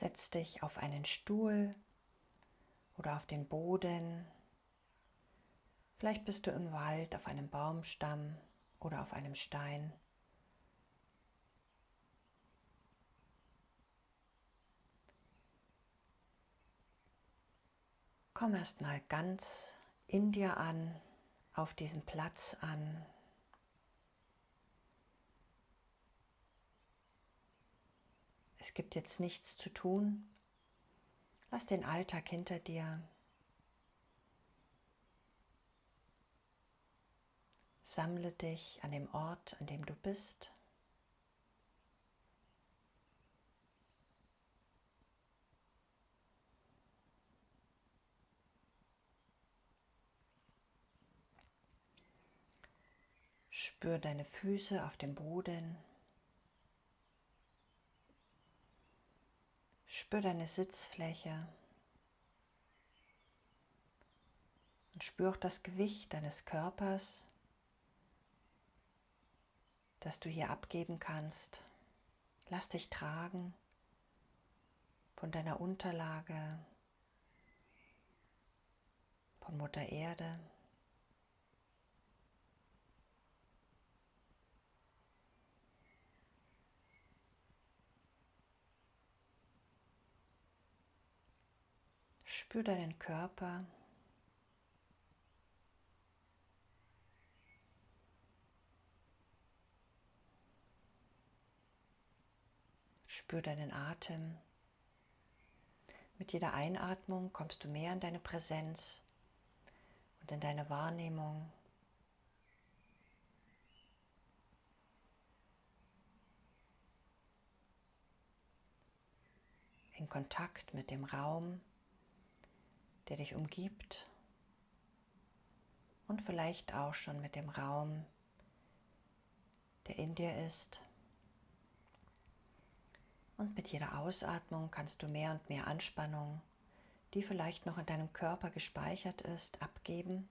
Setz dich auf einen Stuhl oder auf den Boden. Vielleicht bist du im Wald auf einem Baumstamm oder auf einem Stein. Komm erst mal ganz in dir an, auf diesem Platz an. Es gibt jetzt nichts zu tun. Lass den Alltag hinter dir. Sammle dich an dem Ort, an dem du bist. Spür deine Füße auf dem Boden. Spür deine Sitzfläche. Und spür auch das Gewicht deines Körpers, das du hier abgeben kannst. Lass dich tragen von deiner Unterlage, von Mutter Erde. Spür deinen Körper. Spür deinen Atem. Mit jeder Einatmung kommst du mehr in deine Präsenz und in deine Wahrnehmung. In Kontakt mit dem Raum der dich umgibt und vielleicht auch schon mit dem Raum, der in dir ist. Und mit jeder Ausatmung kannst du mehr und mehr Anspannung, die vielleicht noch in deinem Körper gespeichert ist, abgeben.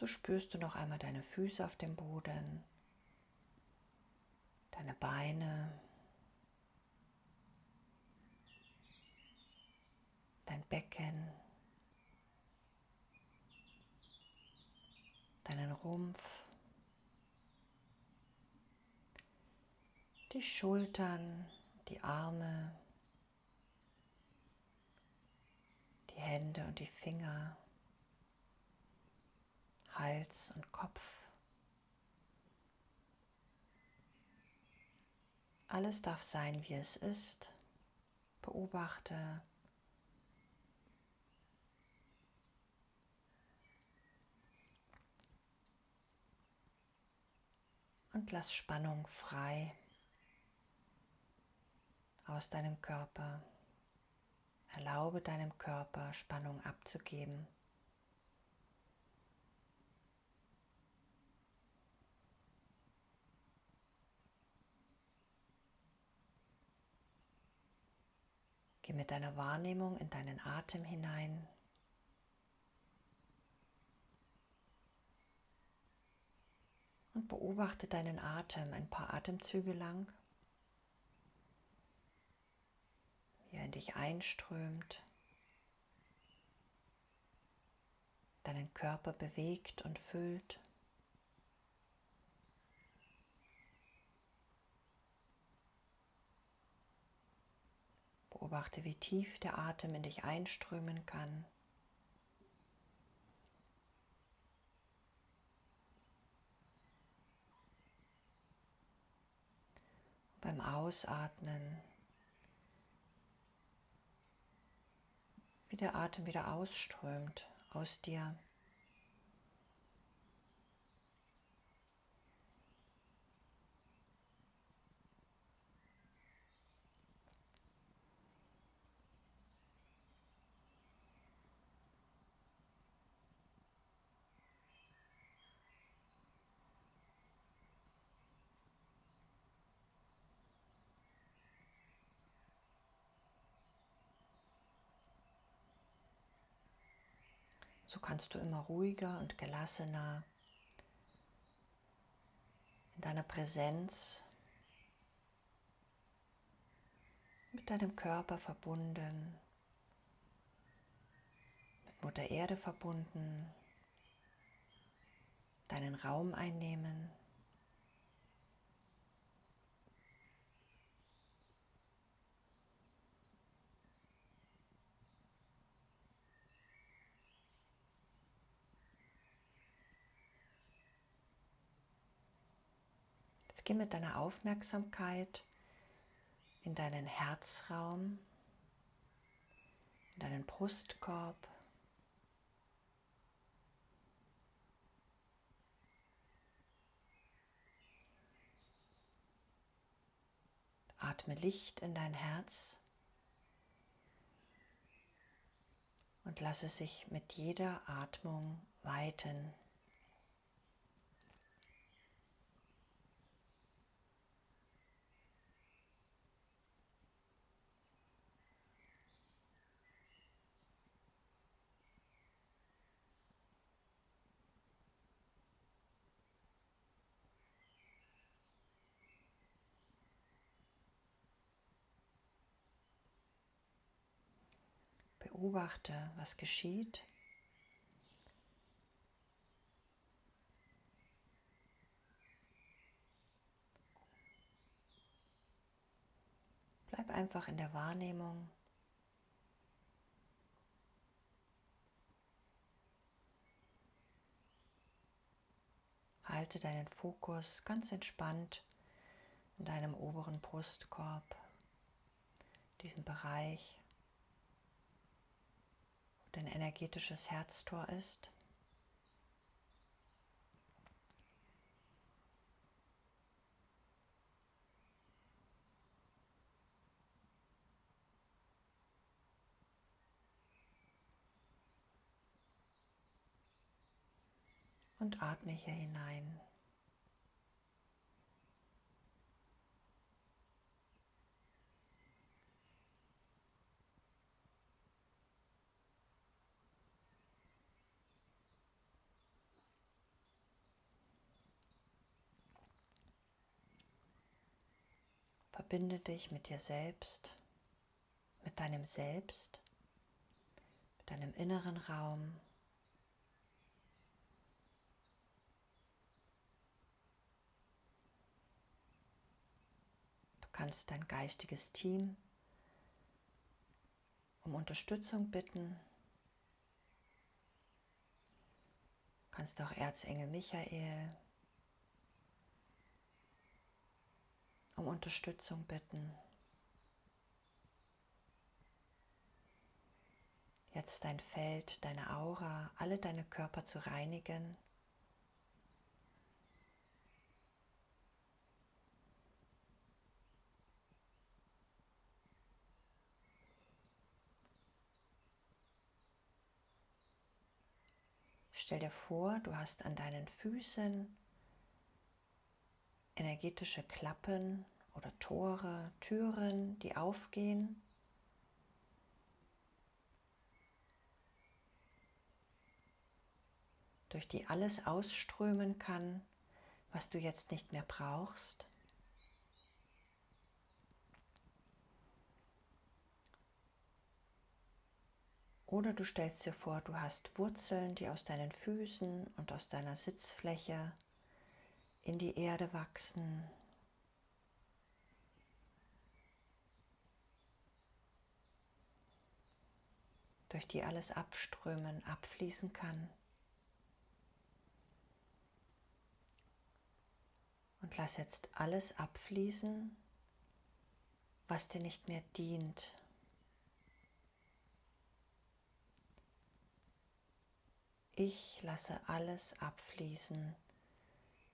So spürst du noch einmal deine Füße auf dem Boden, deine Beine, dein Becken, deinen Rumpf, die Schultern, die Arme, die Hände und die Finger. Hals und Kopf. Alles darf sein, wie es ist. Beobachte. Und lass Spannung frei aus deinem Körper. Erlaube deinem Körper Spannung abzugeben. Geh mit deiner Wahrnehmung in deinen Atem hinein. Und beobachte deinen Atem ein paar Atemzüge lang, wie er in dich einströmt, deinen Körper bewegt und füllt. Beobachte, wie tief der Atem in dich einströmen kann. Beim Ausatmen, wie der Atem wieder ausströmt aus dir. So kannst du immer ruhiger und gelassener in deiner Präsenz mit deinem Körper verbunden, mit Mutter Erde verbunden, deinen Raum einnehmen. Jetzt geh mit deiner Aufmerksamkeit in deinen Herzraum, in deinen Brustkorb. Atme Licht in dein Herz und lasse sich mit jeder Atmung weiten. Beobachte, was geschieht. Bleib einfach in der Wahrnehmung. Halte deinen Fokus ganz entspannt in deinem oberen Brustkorb, diesem Bereich dein energetisches Herztor ist. Und atme hier hinein. Verbinde dich mit dir selbst, mit deinem Selbst, mit deinem inneren Raum. Du kannst dein geistiges Team um Unterstützung bitten. Du kannst auch Erzengel Michael um Unterstützung bitten. Jetzt dein Feld, deine Aura, alle deine Körper zu reinigen. Stell dir vor, du hast an deinen Füßen energetische Klappen oder Tore, Türen, die aufgehen. durch die alles ausströmen kann, was du jetzt nicht mehr brauchst. Oder du stellst dir vor, du hast Wurzeln, die aus deinen Füßen und aus deiner Sitzfläche in die Erde wachsen. durch die alles abströmen, abfließen kann. Und lass jetzt alles abfließen, was dir nicht mehr dient. Ich lasse alles abfließen,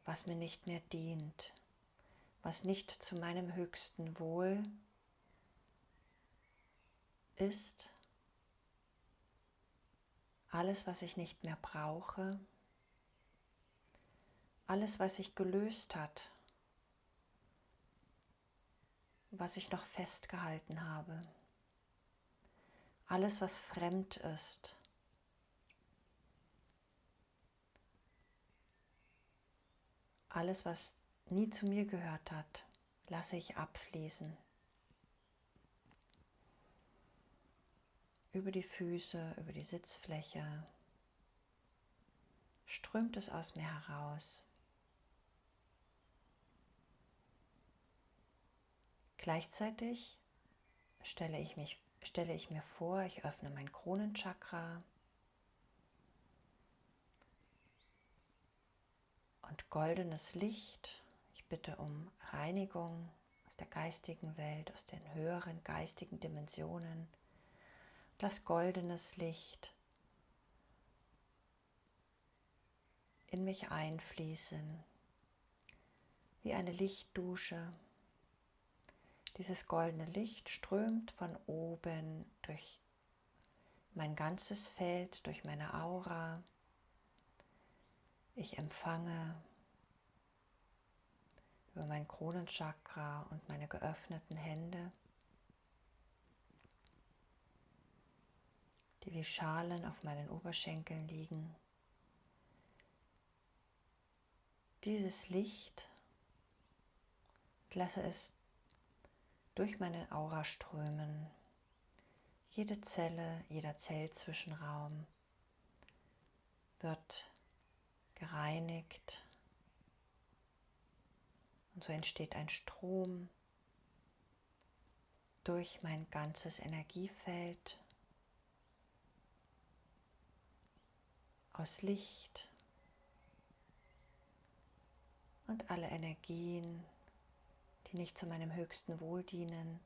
was mir nicht mehr dient, was nicht zu meinem höchsten Wohl ist, alles, was ich nicht mehr brauche, alles, was sich gelöst hat, was ich noch festgehalten habe, alles, was fremd ist, Alles, was nie zu mir gehört hat, lasse ich abfließen. Über die Füße, über die Sitzfläche strömt es aus mir heraus. Gleichzeitig stelle ich, mich, stelle ich mir vor, ich öffne mein Kronenchakra und goldenes Licht. Ich bitte um Reinigung aus der geistigen Welt, aus den höheren geistigen Dimensionen. Lass goldenes Licht in mich einfließen, wie eine Lichtdusche. Dieses goldene Licht strömt von oben durch mein ganzes Feld, durch meine Aura. Ich empfange über mein Kronenchakra und meine geöffneten Hände, die wie Schalen auf meinen Oberschenkeln liegen. Dieses Licht, lasse es durch meinen Aura strömen. Jede Zelle, jeder Zellzwischenraum wird gereinigt und so entsteht ein Strom durch mein ganzes Energiefeld aus Licht und alle Energien die nicht zu meinem höchsten Wohl dienen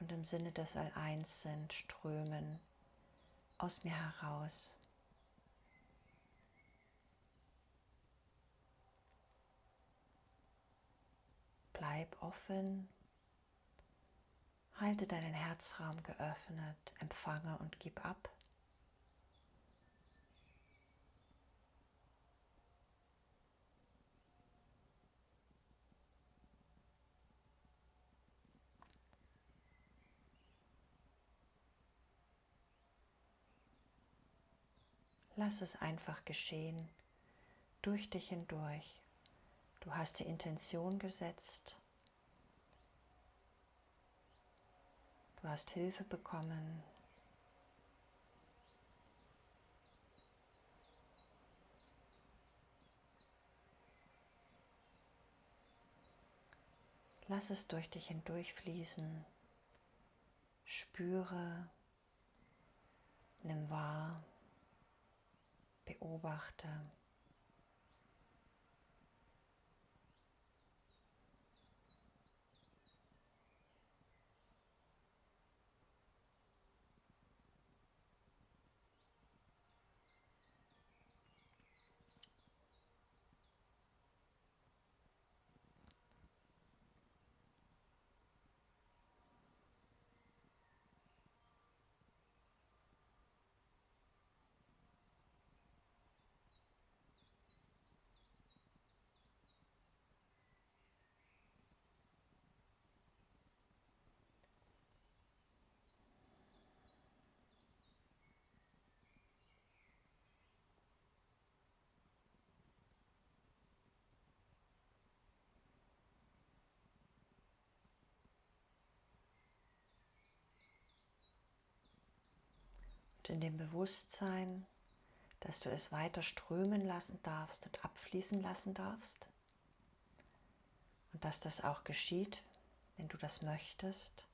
und im Sinne des All-Eins sind, strömen aus mir heraus. Bleib offen, halte deinen Herzraum geöffnet, empfange und gib ab. Lass es einfach geschehen, durch dich hindurch. Du hast die Intention gesetzt. Du hast Hilfe bekommen. Lass es durch dich hindurch fließen. Spüre, nimm wahr beobachte. In dem Bewusstsein, dass du es weiter strömen lassen darfst und abfließen lassen darfst. Und dass das auch geschieht, wenn du das möchtest.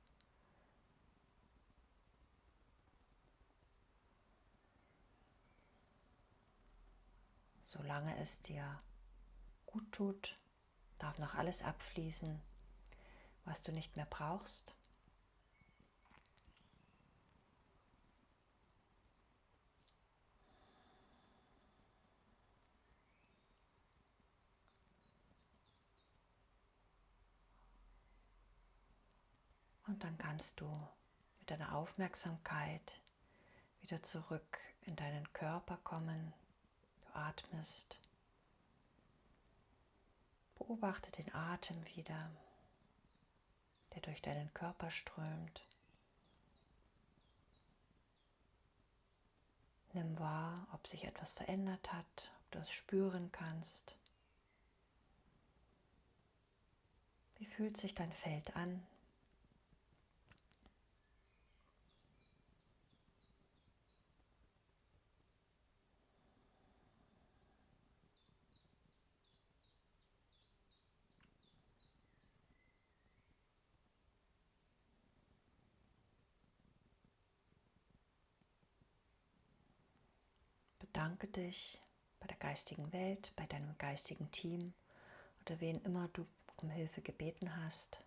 Solange es dir gut tut, darf noch alles abfließen, was du nicht mehr brauchst. Und dann kannst du mit deiner Aufmerksamkeit wieder zurück in deinen Körper kommen. Du atmest. Beobachte den Atem wieder, der durch deinen Körper strömt. Nimm wahr, ob sich etwas verändert hat, ob du es spüren kannst. Wie fühlt sich dein Feld an? Bedanke dich bei der geistigen Welt, bei deinem geistigen Team oder wen immer du um Hilfe gebeten hast.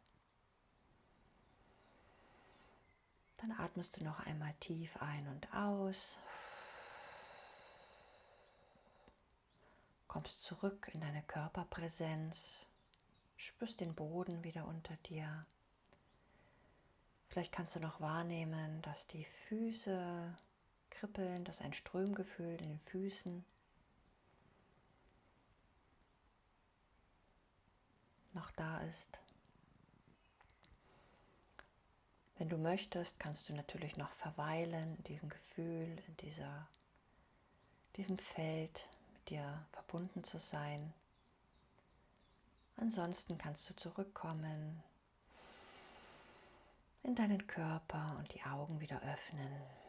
Dann atmest du noch einmal tief ein und aus. Kommst zurück in deine Körperpräsenz. Spürst den Boden wieder unter dir. Vielleicht kannst du noch wahrnehmen, dass die Füße kribbeln, dass ein Strömgefühl in den Füßen noch da ist. Wenn du möchtest, kannst du natürlich noch verweilen in diesem Gefühl, in dieser, diesem Feld, mit dir verbunden zu sein. Ansonsten kannst du zurückkommen in deinen Körper und die Augen wieder öffnen.